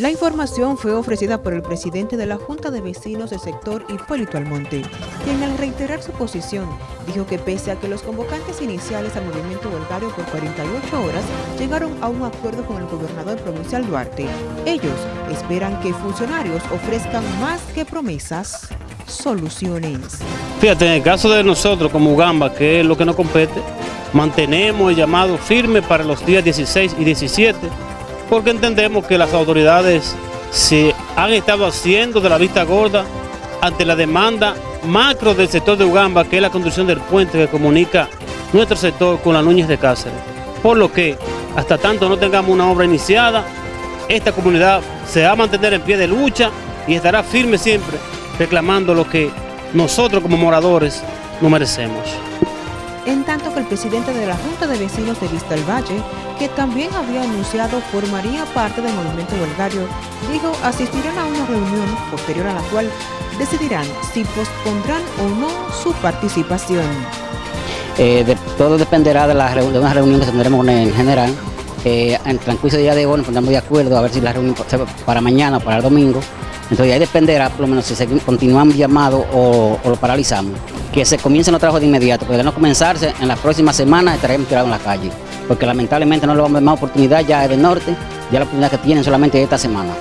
La información fue ofrecida por el presidente de la Junta de Vecinos del sector Hipólito Almonte, quien al reiterar su posición dijo que pese a que los convocantes iniciales al movimiento voluntario por 48 horas llegaron a un acuerdo con el gobernador provincial Duarte, ellos esperan que funcionarios ofrezcan más que promesas, soluciones. Fíjate, en el caso de nosotros como Ugamba, que es lo que nos compete, mantenemos el llamado firme para los días 16 y 17 porque entendemos que las autoridades se han estado haciendo de la vista gorda ante la demanda macro del sector de Ugamba, que es la construcción del puente que comunica nuestro sector con la Núñez de Cáceres. Por lo que, hasta tanto no tengamos una obra iniciada, esta comunidad se va a mantener en pie de lucha y estará firme siempre reclamando lo que nosotros como moradores no merecemos en tanto que el presidente de la Junta de Vecinos de Vista del Valle, que también había anunciado formaría parte del movimiento huelgario, dijo asistirán a una reunión posterior a la cual decidirán si pospondrán o no su participación. Eh, todo dependerá de, la, de una reunión que tendremos en general. Eh, en el día de hoy nos pondremos de acuerdo a ver si la reunión para mañana o para el domingo. Entonces ahí dependerá por lo menos si continuamos llamado o, o lo paralizamos que se comiencen los trabajos de inmediato, porque de no comenzarse, en las próximas semanas estaremos tirados en la calle, porque lamentablemente no le vamos a dar más oportunidad ya del norte, ya la oportunidad que tienen solamente esta semana.